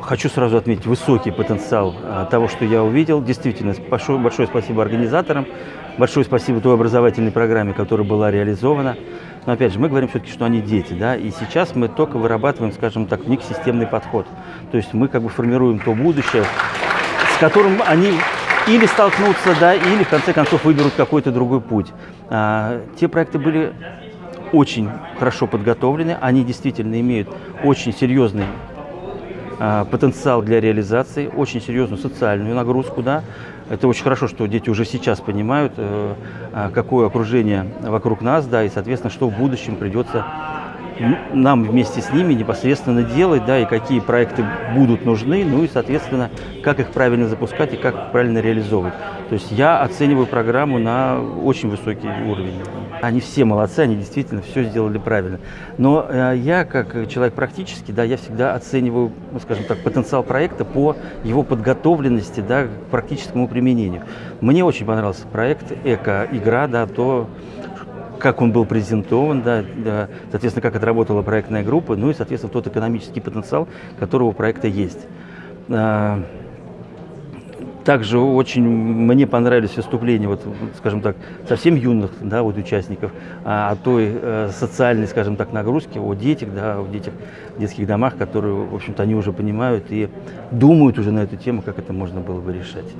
Хочу сразу отметить высокий потенциал а, того, что я увидел. Действительно, большое, большое спасибо организаторам, большое спасибо той образовательной программе, которая была реализована. Но опять же, мы говорим все-таки, что они дети, да, и сейчас мы только вырабатываем, скажем так, в них системный подход. То есть мы как бы формируем то будущее, с которым они или столкнутся, да, или в конце концов выберут какой-то другой путь. А, те проекты были очень хорошо подготовлены, они действительно имеют очень серьезный потенциал для реализации, очень серьезную социальную нагрузку. Да? Это очень хорошо, что дети уже сейчас понимают, э, а, какое окружение вокруг нас, да, и, соответственно, что в будущем придется нам вместе с ними непосредственно делать, да, и какие проекты будут нужны, ну и, соответственно, как их правильно запускать и как правильно реализовывать. То есть я оцениваю программу на очень высокий уровень. Они все молодцы, они действительно все сделали правильно. Но э, я, как человек практический, да, я всегда оцениваю, ну, скажем так, потенциал проекта по его подготовленности, да, к практическому применению. Мне очень понравился проект «Эко-игра», да, то, как он был презентован, да, да, соответственно, как отработала проектная группа, ну и, соответственно, тот экономический потенциал, который у проекта есть. А, также очень мне понравились выступления, вот, скажем так, совсем юных да, вот участников, а, о той э, социальной, скажем так, нагрузке, о детях, да, о детях в детских домах, которые, в общем-то, они уже понимают и думают уже на эту тему, как это можно было бы решать.